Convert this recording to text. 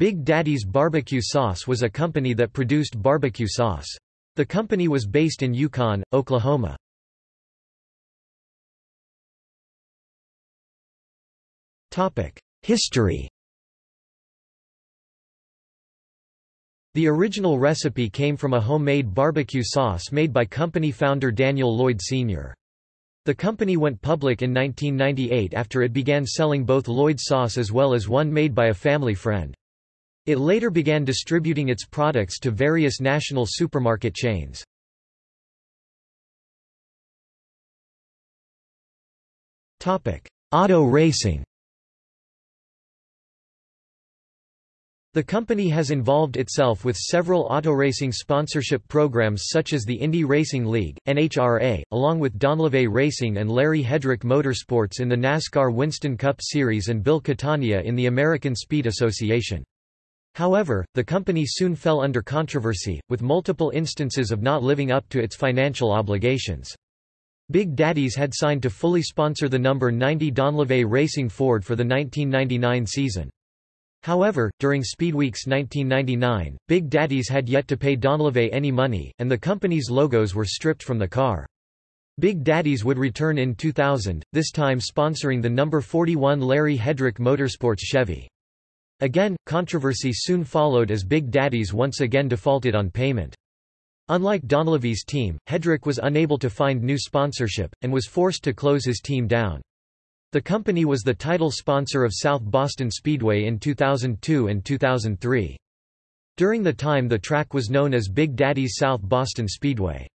Big Daddy's Barbecue Sauce was a company that produced barbecue sauce. The company was based in Yukon, Oklahoma. History The original recipe came from a homemade barbecue sauce made by company founder Daniel Lloyd Sr. The company went public in 1998 after it began selling both Lloyd sauce as well as one made by a family friend. It later began distributing its products to various national supermarket chains. Auto racing The company has involved itself with several autoracing sponsorship programs such as the Indy Racing League, NHRA, along with Donlavey Racing and Larry Hedrick Motorsports in the NASCAR Winston Cup Series and Bill Catania in the American Speed Association. However, the company soon fell under controversy, with multiple instances of not living up to its financial obligations. Big Daddy's had signed to fully sponsor the number 90 Donlavey Racing Ford for the 1999 season. However, during Speedweeks 1999, Big Daddy's had yet to pay Donlavey any money, and the company's logos were stripped from the car. Big Daddy's would return in 2000, this time sponsoring the number 41 Larry Hedrick Motorsports Chevy. Again, controversy soon followed as Big Daddy's once again defaulted on payment. Unlike Donlavey's team, Hedrick was unable to find new sponsorship, and was forced to close his team down. The company was the title sponsor of South Boston Speedway in 2002 and 2003. During the time the track was known as Big Daddy's South Boston Speedway.